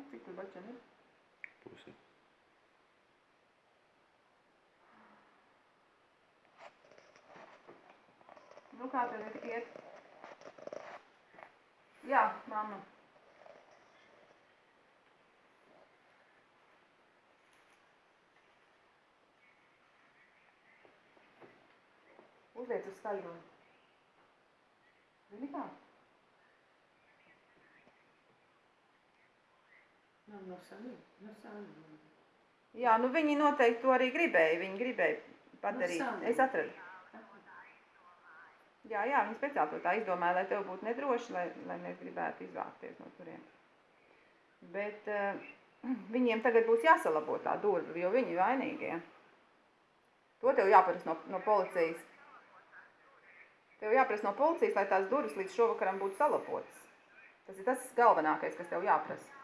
Jā, cik tur bačiem ir? Pusi. Nu, kā tev ir iet? Jā, mamma. Uzliec uz skaļo. Zini kā? Nav no sāniem, no sāniem. Jā, nu viņi noteikti to arī gribēja. Viņi gribēja padarīt. sāniem. Es atradu. Jā, jā, viņi speciāli to tā izdomāja, lai tev būtu nedroši, lai, lai mēs gribētu izvākties no turienes. Bet uh, viņiem tagad būs jāsalabo tā durve, jo viņi ir vainīgie. To tev jāprasa no, no policijas. Tev jāprasa no policijas, lai tās durvis līdz šovakaram būtu salabotas. Tas ir tas galvenākais, kas tev jāprasa.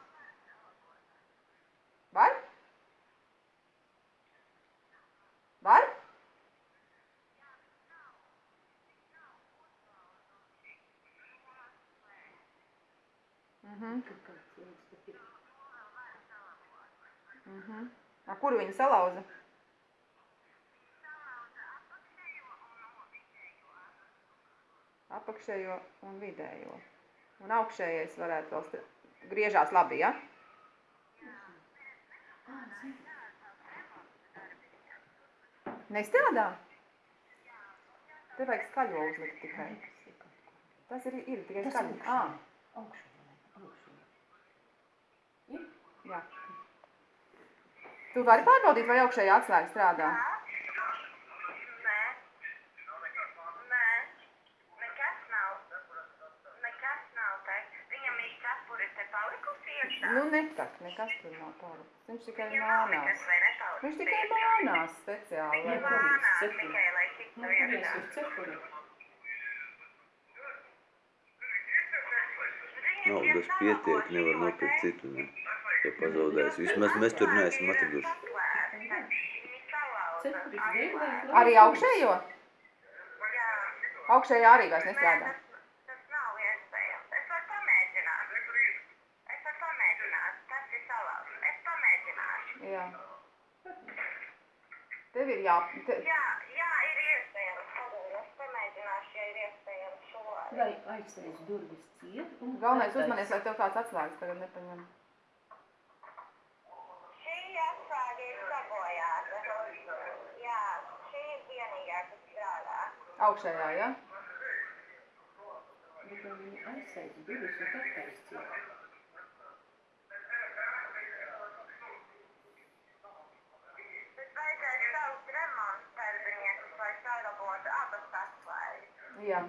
Var? Var? Mhm. A, kur viņi salauza? Apakšējo un vidējo. Un augšējais varētu vēl griežās labi, ja? Nestrādā? Te vajag skaļo uzlikt tikai. tas ir. Tas ir, tikai Tas skaļi. augšā. Augšā, augšā. Jā. Tu vari pārbaudīt, vai augšējā atslēga strādā? Nē. Nē. Nekas nav. Nekas nav te. Viņam ir cepure te palikusi iekšā. Nu, netak, nekas tur nav pārāk. Viņš tikai Viņam nav mānās. nekas. Viņš tikai mānās speciāli. Viņa mānās tikai, lai tiktu Nu, iekšā. ir cepuri? Naudas pietiek, nevar nopirkt citu, ne? Ja pazaudēs. Vismaz mēs tur neesam atraduši. Arī augšējo? Jā. Augšējā arī vairs nestrādā. Jā. Tev ir jā... Te... Jā, jā, ir iespējams. Pagaidi, es pamēģināšu, ja ir iespējams šo. Lai aizsēs durvis ciet un... Galvenais uzmanies, lai tev kāds atslēgas tagad nepaņem. Šī atslēga ir sabojāta. Jā, šī ir vienīgā, kas strādā. Augšējā, ja? Bet viņi aizsēs durvis un abas atslēgas. Jā.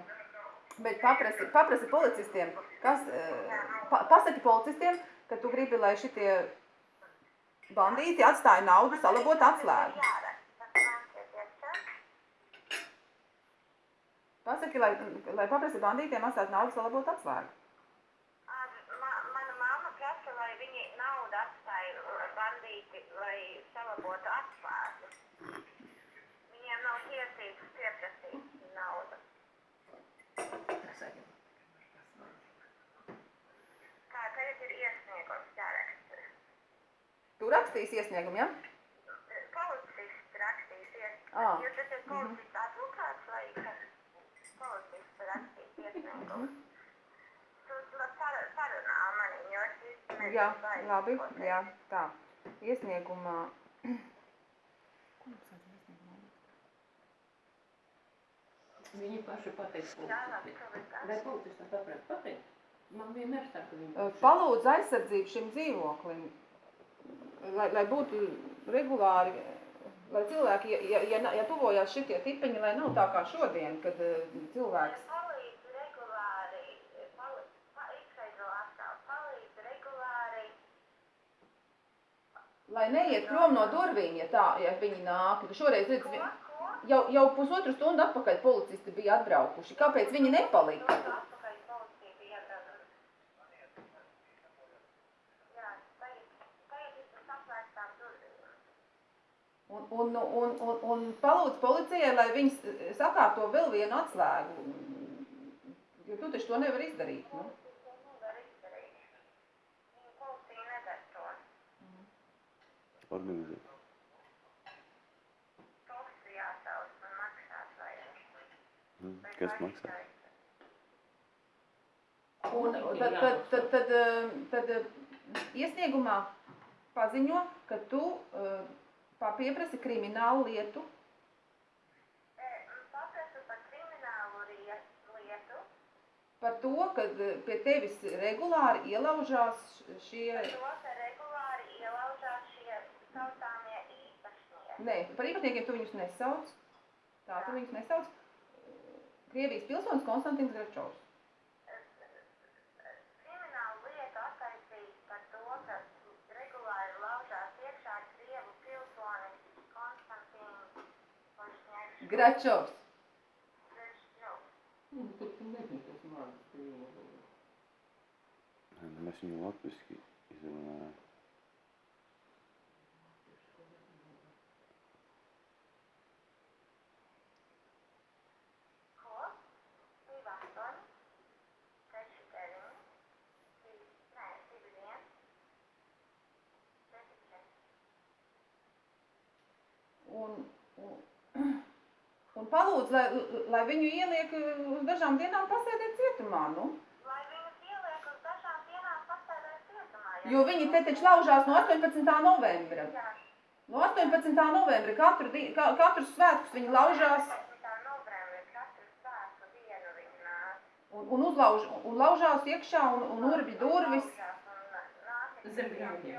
Bet paprasti, paprasti policistiem, kas, eh, pa, pasaki policistiem, ka tu gribi, lai šitie bandīti atstāja naudu salabot atslēgu. Jāraksta. Nāciet iekšā. Pasaki, lai, lai paprasti bandītiem atstātu naudu salabot atslēgu. Ma, mana mamma prasa, lai viņi naudu atstāja bandīti, lai salabotu atslēgas. Viņiem nav tiesības pieprasīt naudu. Kā tagad ir iesniegums jāraksta. Tu rakstīsi iesniegumu, ja? Policists rakstīs iesniegumu. Ā, Jo tas ir policists advokāts vai kas? Policists rakstīs iesniegumu. Tu la- par- parunā mani, jo es īsti nezinu, Jā, vai labi, jā, tā. Iesniegumā. Ko mums vajadzēja iesniegumā? Viņi paši pateiks var Lai tā. policistam paprāt pateikt. Man vienmēr saka, ka viņi. Palūdz aizsardzību šim dzīvoklim, lai, lai būtu regulāri, lai cilvēki, ja, ja, ja, tuvojās šitie tipeņi, lai nav tā kā šodien, kad cilvēks Palīdz regulāri, pali, pa, izskaidro atkal, palīdz regulāri, Lai neiet prom no durvīm, ja tā, ja viņi nāk. Šoreiz redz, jau, jau pusotru stundu atpakaļ policisti bija atbraukuši. Kāpēc viņi nepalika? Un, un, un, un, un palūdz policijai, lai viņi s- sakārto vēl vienu atslēgu. Jo tu taču to nevar izdarīt. Nu? Policija to nevar izdarīt. Viņa policija nedara organizēt. Vajag. Mm. Vai Kas maksā? Un tad, tad, tad, tad, tad eh, iesniegumā paziņo, ka tu pa- pieprasi kriminālu lietu Paprasu par kriminālu lietu, par to, ka eh, pie tevis regulāri ielaužās šie, par to, ka regulāri šie saucāmie īpašnieki. nē, par īpašniekiem tu viņus nesauc, tā tu viņus nesauc, Krievijas pilsonis Konstantins Gračovs. Kriminālu lietu attaisīt par to, ka regulāri laužās iekšā Krievu pilsonis Konstantīns Košņēks. Gračovs. Nu, nu Mēs viņu latviski izrunājām. Un palūdz, lai, lai viņu ieliek uz dažām dienām pasēdēt cietumā, nu. Lai viņus ieliek uz dažām dienām pasēdēt cietumā. ja Jo viņi te taču laužās no 18. novembra. Jā. No 18. novembra katru, di- ka, katru svētkus viņi laužās 18. novembrī katru svētku dienu viņi nāk. un, un, uzlauž, un laužās iekšā un, un urbj durvis Zem īriņi.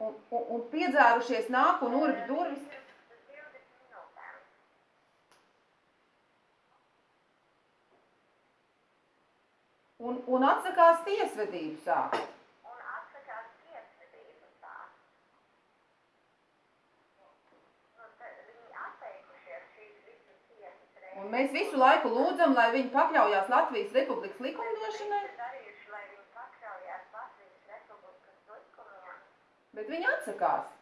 un, un, un piedzērušies nāk un urbj durvis. Un, un atsakās tiesvedību sākt. Un atsakās tiesvedību tā. Nu, viņi atteikušies šīs visas tiesas reizes. Un mēs visu laiku lūdzam, lai viņi pakļaujās Latvijas Republikas likumdošanai, darījuši, lai viņi pakļaujās Latvijas Republikas likumiem, bet viņi atsakās.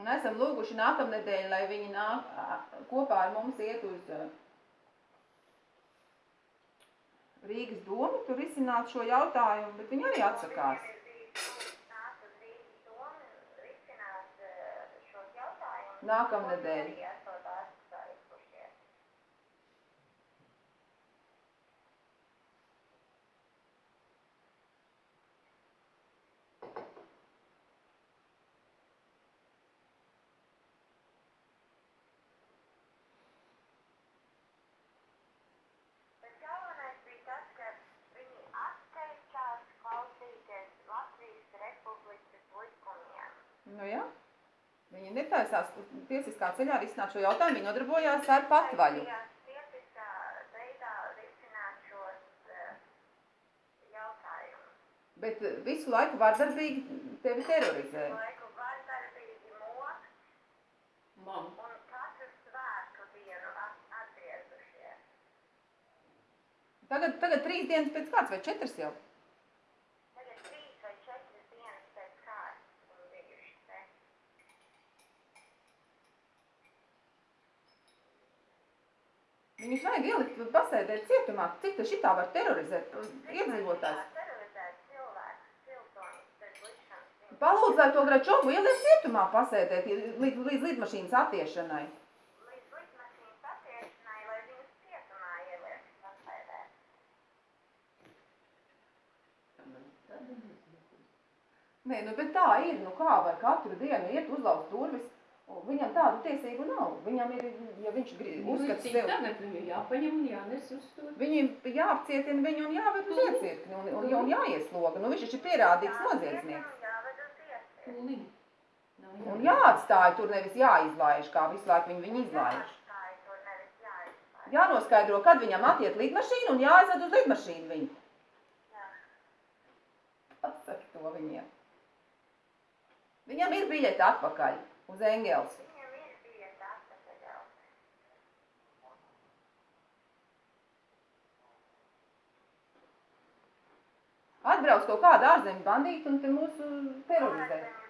Un esam lūguši nākamnedēļ, lai viņi nāk, kopā ar mums iet uz Rīgas domu, tur risināt šo jautājumu, bet viņi arī atsakās. Viņiem ir bijis lūgts nākt uz Rīgas domu, risināt eh, šos jautājumus. Nākamnedēļ. Viņi arī esot atstājušies. Bet galvenais bija tas, ka viņi atteicās klausīties Latvijas Republikas likumiem. Nu jā, viņi netaisās tiesiskā ceļā risināt šo jautājumu, viņi nodarbojās ar patvaļu. Taisījās tiesiskā veidā risināt šos eh, jautājumus. Bet ā, visu laiku vardarbīgi tevi terorizē. Laiku vardarbīgi mok Mam, un katru svētku dienu at- atgriezušies. Tagad, tagad trīs dienas pēc kāds vai četras jau. Tagad trīs vai četras dienas pēc kārtas viņi bijuši te. Viņus vajag ielikt pasēdēt cietumā. Cik tas šitā var terorizēt iedzīvotājs? Palūdz, lai to Gračovu ieliek cietumā pasēdēt līdz, līdz lidmašīnas attiešanai. Līdz lidmašīnas attiešanai, lai viņus cietumā ieliek pasēdēt. Nē, nu, bet tā ir, nu kā var katru dienu iet uzlauzt durvis, viņam tādu tiesību nav. Viņam ir, ja viņš grib, uzskata sev, tagad viņu jāpaņem un jānes uz to. viņam jāapcietina viņu un jāved uz iecirkni un, un, un jāiesloga. Nu, viņš taču ir pierādīts noziedznieks. Un jāatstāja tur nevis jāizlaiž, kā visu laiku viņu, viņu izlaiž. Jānoskaidro, kad viņam attiet lidmašīna un jāaizved uz lidmašīnu viņu. Jā. Pasaki to viņiem. Viņam ir biļete atpakaļ uz Engels. Viņam ir bijusi atpakaļ jau. Atbrauc kaut kāda ārzemju bandīta un te mūsu terorizē. Ārzemju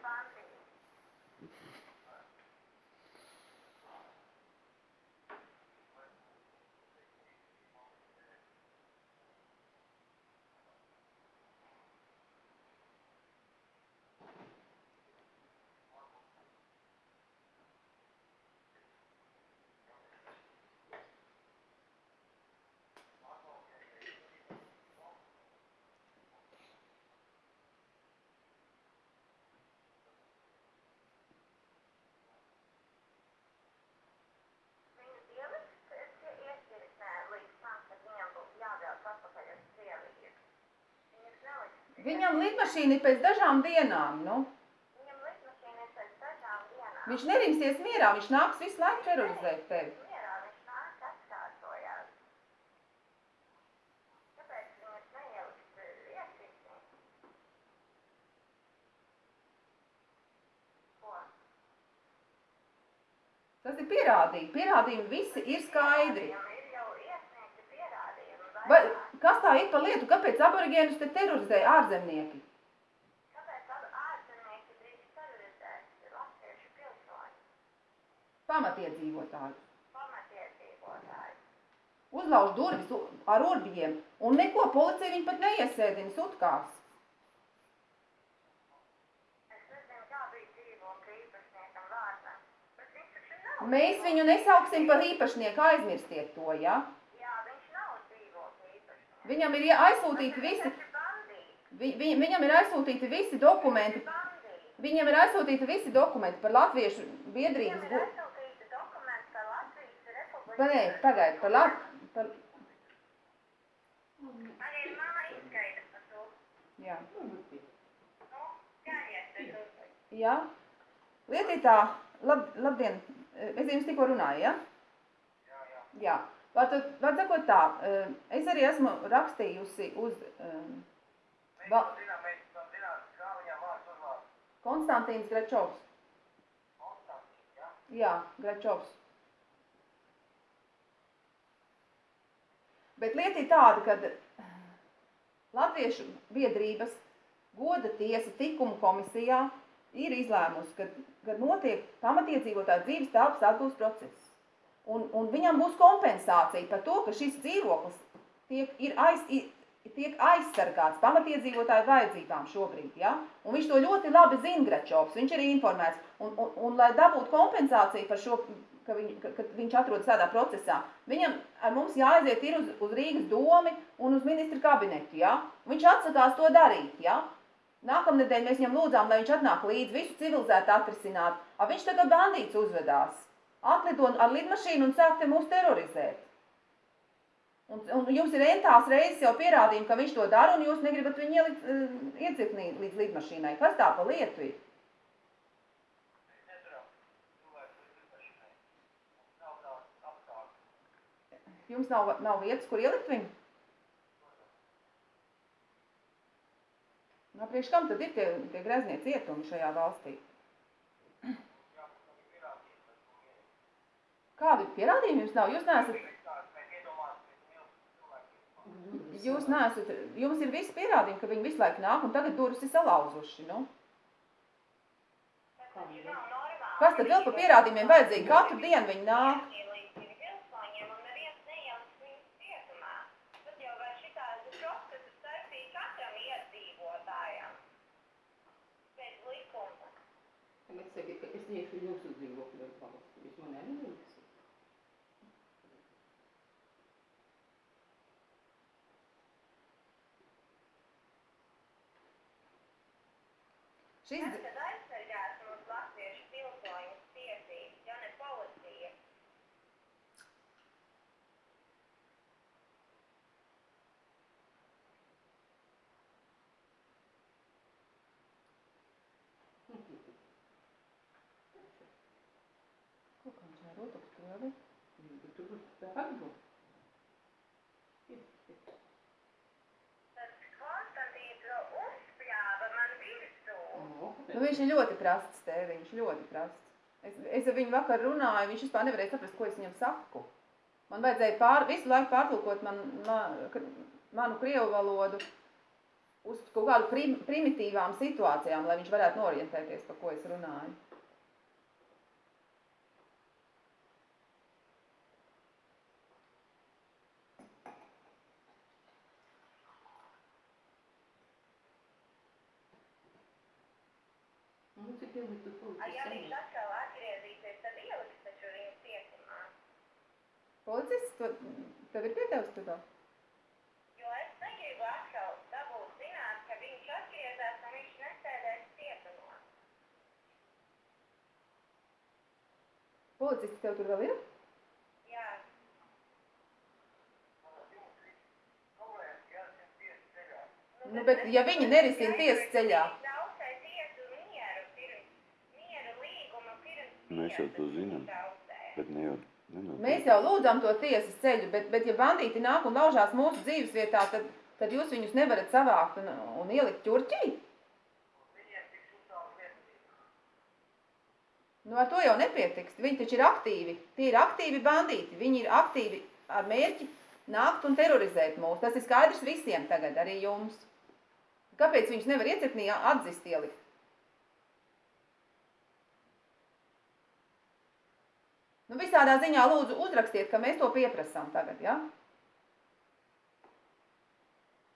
Viņam lidmašīna ir pēc dažām dienām, nu. Viņam lidmašīna ir pēc dažām dienām. Viņš nerimsies mierā, viņš nāks visu laiku terorizēt tevi. Ko? Tas ir pierādījumi. Pierādījumi visi ir skaidri. Viņam ir jau iesniegti pierādījumi. Vai. Kas tā ir par lietu? Kāpēc aborigēnus te terorizē ārzemnieki? Kāpēc ārzemnieki drīkst terorizēt latviešu pilsoņu Pamatiedzīvotāji. pamatiedzīvotāju? Uzlauž durvis ar urbjiem. Un neko policija viņu pat neiesēdina sutkās. Mēs viņu nesauksim par īpašnieku, aizmirstiet to, ja? Jā, viņš nav dzīvokļa īpašnieks. Viņam ir aizsūtīti visi, vi, vi, viņam ir aizsūtīti visi dokumenti, viņam ir aizsūtīti visi dokumenti par latviešu biedrības. Republiku. Pa, nē, pagaid, par lat... Par, Arī mana izskaidra par to. jā. Nu, tur. jā. Lieta ir tā, lab, labdien, es jums tikko runāju, ja? Jā, jā. Jā. Var, sakot tā, eh, es arī esmu rakstījusi uz va, Konstantīns Grečovs. Jā, Grečovs. Bet lieta ir tāda, ka Latviešu biedrības goda tiesa tikuma komisijā ir izlēmusi, ka, ka notiek pamatiedzīvotāju dzīves telpas atgūst process. Un, un viņam būs kompensācija par to, ka šis dzīvoklis tiek, ir aiz, tiek aizsargāts pamatiedzīvotāju vajadzībām šobrīd. Ja? Un viņš to ļoti labi zina, Grečovs, viņš ir informēts. Un, un, un lai dabūtu kompensāciju par šo, ka, viņ, ka, ka viņš atrodas tādā procesā, viņam ar mums jāaiziet ir uz, uz Rīgas domi un uz ministra kabinetu. Ja? Viņš atsakās to darīt. Ja? Nākamnedēļ mēs viņam lūdzām, lai viņš atnāk līdzi, visu civilizētu atrisināt. A viņš tagad bandīts uzvedās. Atlido ar lidmašīnu un sāk te mūs terorizēt. Un, un jums ir entās reizes jau pierādījumi, ka viņš to dara, un jūs negribat viņu ielikt uh, iecirknī līdz lidmašīnai. Kas tā pa lietu ir? Jums nav, nav vietas, kur ielikt viņu? Nu, priekš kam tad ir tie, tie greznie cietumi šajā valstī? Kādi pierādījumi jums nav? Jūs neesat, jūs neesat, jums ir visi pierādījumi, ka viņi visu laiku nāk un tagad durvis ir salauzuši, nu? Kas tad vēl pa pierādījumiem vajadzīgi? Katru dienu viņi nāk. Tagad saki, ka es iešu jūsu dzīvokļu valsts. Jūs man nevienīgs. Šis, tad aizsargās mūsu latviešu pilsoņu tiesības, ja ne policija? ko kā viņš ar rotu stāvi? Bet tu būsi darbu. Tas Konstantīns vēl uzspļāva man virsū. Nu, viņš ir ļoti prasts tēviņš, ļoti prasts. Es, es ar viņu vakar runāju, viņš vispār nevarēja saprast, ko es viņam saku. Man vajadzēja pār, visu laiku pārtulkot man, man, manu krievu valodu uz kaut kādu prim, primitīvām situācijām, lai viņš varētu norientēties, par ko es runāju. Nu, cik ilgi tu A, ja viņš policis atkal atgriezīsies, tad ieliks taču viņu cietumā. Policists, to, tev ir pietevis to? Jo es negribu atkal dabūt zināt, ka viņš atgriezās un viņš nesēdēs cietumā. Policists tev tur vēl ir? Jā, Nu, Nu, bet ja viņi nerisina tiesas ceļā, Traucē tiesu mieru pirms, mieru līgumu pirms. Mēs jau to zinām. Bet ne jau, nenotiek. mēs jau lūdzam to tiesas ceļu, bet, bet ja bandīti nāk un laužās mūsu dzīves vietā, tad, tad jūs viņus nevarat savākt un, un ielikt ķurķī? Nu, ar to jau nepietiks. Viņi taču ir aktīvi. Tie ir aktīvi bandīti. Viņi ir aktīvi ar mērķi nākt un terorizēt mūs. Tas ir skaidrs visiem tagad, arī jums. Kāpēc viņus nevar iecirknī atzist ielikt? Nu, visādā ziņā lūdzu uzrakstiet, ka mēs to pieprasām tagad, ja?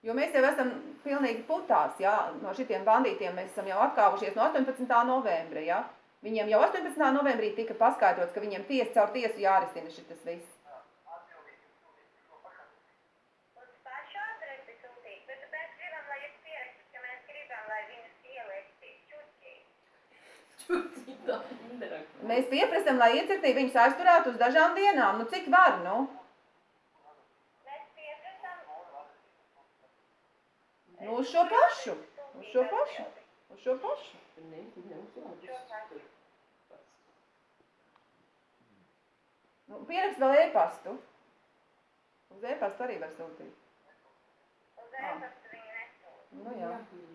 Jo mēs jau esam pilnīgi putās, ja? No šitiem bandītiem mēs esam jau atkāvušies no 18. novembra, ja? Viņiem jau 18. novembrī tika paskaidrots, ka viņiem tiesa caur tiesu jārisina šitas viss. Uz pašu adresi sūtīt, bet mēs gribam, lai jūs pierakstat, ka mēs gribam, lai viņus ieliek čuķī. Čutītā, nerakst. Mēs pieprasam, lai iecirknī viņus aizturētu uz dažām dienām. Nu, cik var, nu? Mēs pieprasām. Nu, uz šo pašu. Uz šo pašu. Uz šo pašu. Nu, pierakst vēl e-pastu. Uz e-pastu arī var sūtīt. Uz ēpastu viņi nesūta. Nu, jā. vajag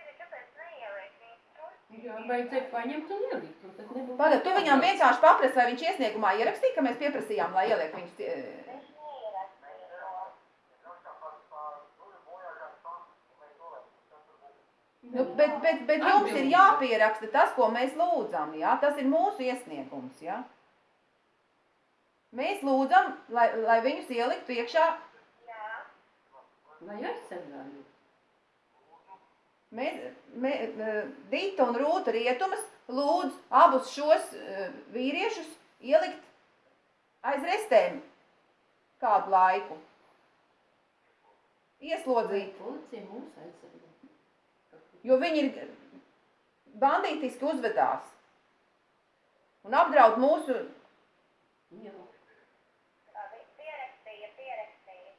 ir, kāpēc neieliek viņus tur? Jā, vajadzēja paņemt un ielikt. Pagad, tu viņam vienkārši paprasti, vai viņš iesniegumā ierakstīja, ka mēs pieprasījām, lai ieliek viņus. tie- Viņš neierakstīja to. Nu, bet, jums ir jāpieraksta tas, ko mēs lūdzam, jā? Tas ir mūsu iesniegums, jā? Mēs lūdzam, lai, lai viņus ieliktu iekšā. Jā, Lai aizsargāju. Mēs, mē, Dita un Rūta Rietumas lūdz abus šos eh, vīriešus ielikt aiz restēm kādu laiku. Ieslodzīt, Policija mūs aizsargā. jo viņi ir bandītiski uzvedās. Un apdraud mūsu Jā. labi, pierakstīja, pierakstīja.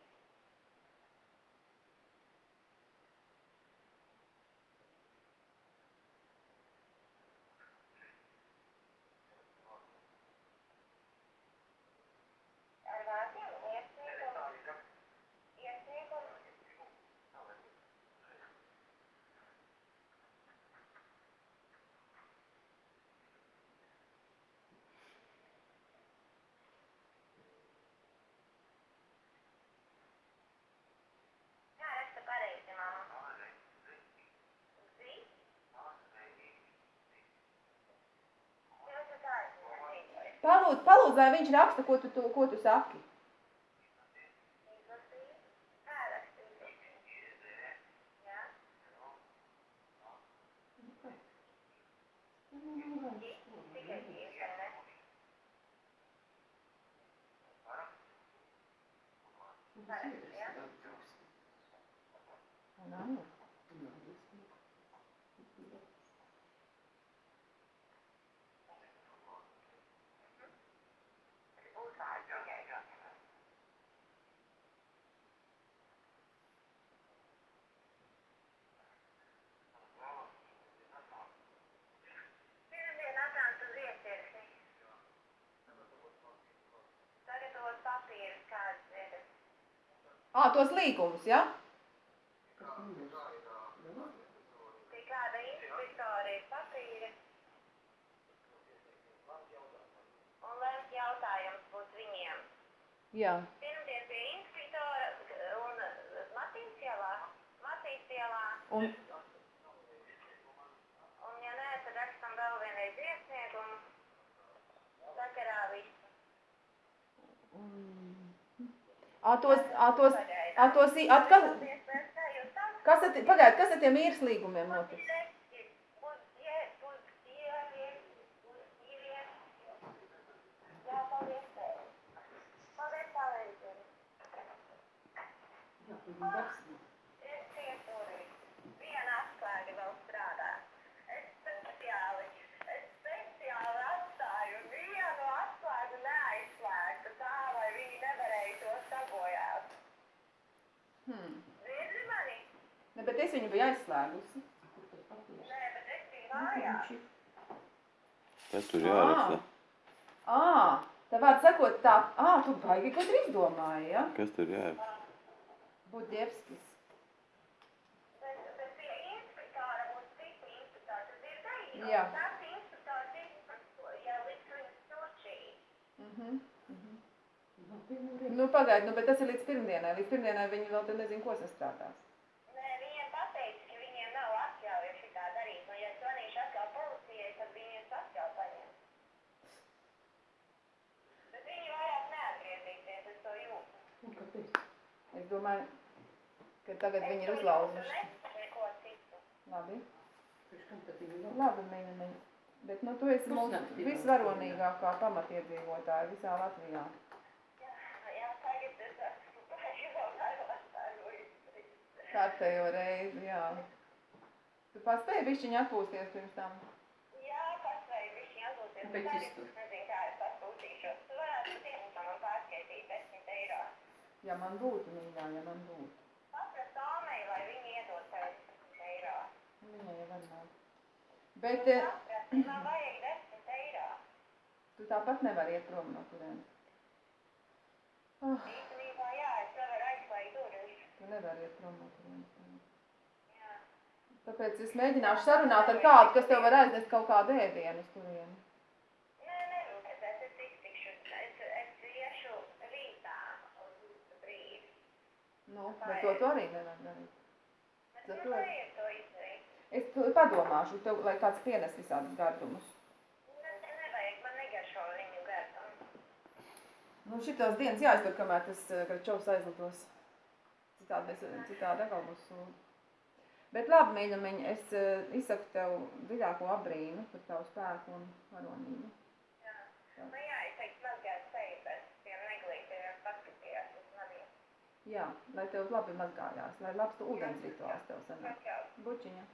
Ar vārdiem iesniegumu. Iesniegumu. Jā, raksta pareizi, mamma. Zi? Jā, tu tā esi. Palūdz, palūdz, lai viņš raksta, ko tu, tu, ko tu saki. Izlasīji? Kā rakstīt? Jā? Tikai tiesa, ne? Un angliski. Būs vārds tikai. Pirmdien atnāca uz iecirkni. Sagatavot papīrus kādas vietas. Ā, tos līgumus, ja? Jā. Pirmdien pie inspektora un Matīs ielā. Matīs ielā. Un, Un ja nē, tad rakstam vēl vienreiz iesniegumu. Sakarā viss. Ā, tos, ā, tos, ā, tos, at, kas, kas at, pagājiet, kas ar tiem īres līgumiem notiks? Jā, tur bija darbs. Hmm. Dzirdi mani? Ne, bet es viņu biju aizslēgusi. Kur tas papīrs? Nē, bet es biju mājās. Tas tur jāraksta. Ā, tā vārds sakot tā, ā, tu baigi kaut ir izdomāji, ja? Kas tur jāraksta? Budjevskis. Bet, bet pie inspektora būs citi inspektori, tu dzirdēji? Jā. Ja viņus turčī. Mhm. mhm. Nu, pagaid, nu, bet tas ir līdz pirmdienai. Līdz pirmdienai viņi vēl te nezinu, ko sastrādās. Nē, viņiem pateica, ka viņiem nav atļauja šitā darīt, un ja zvanīšu atkal policijai, tad viņiem atļauj paņemt. Bet viņi vairāk neatgriezīsies, es to jūtu. Un kāpēc? Es domāju, ka tagad viņi ir uzlauzuši. Labi. Labi, meņa. Bet, nu, tu esi mūsu visvaronīgākā pamatiedzīvotāja visā Latvijā. Jā, jā, tagad es esmu pašā vairāk izdarīt. Kārtējo reizi, jā. Tu paspēji bišķiņu atpūsties pirms tam? Jā, paspēju višķi atūties. Kāpēc iztur? Nezinu, kā es atpūtīšos. Tu varētu dienā man pārskaitīt 10 eiro. Ja man būtu, mīļā, ja man būtu. Paprast Tomei, lai viņi iedod tev 10 eiro. Viņai jau var nav. Bet eh, Paprast, man vajag 10 eiro. tu tāpat nevari iet prom no turienes. Oh, Īstenībā, jā, es nevaru aizslēgt durvis. tu nevari iet prom no turienes. Jā. Tāpēc es mēģināšu sarunāt ar kādu, kas tev var aiznest kaut kādu ēdienu uz turieni. Nē, nerūpēties, es iztikšu. Es, es iešu rītā uz brīdi. Nu, bet to tu arī nevar darīt. To izdarīt. Es tu padomāšu, tev, lai kāds pienes visādus gardumus. Ne, nevajag, man negaršo viņu gardumu. Nu, šitās dienas jāiztur, kamēr tas eh, Gračovs aizlidos. Citādi, mēs, citādi atkal būs sūdi. Bet labi, mīļamiņ, es eh, izsaku tev dziļāko abrīnu par tavu spēku un varonību. Jā. Nu jā, es teiktu, mazgāt seju, bet tiem neglītiem paskatījās uz maniem. Jā, lai tev labi mazgājās, lai labs tu ūdens rituāls tev sanāk. Bučiņa.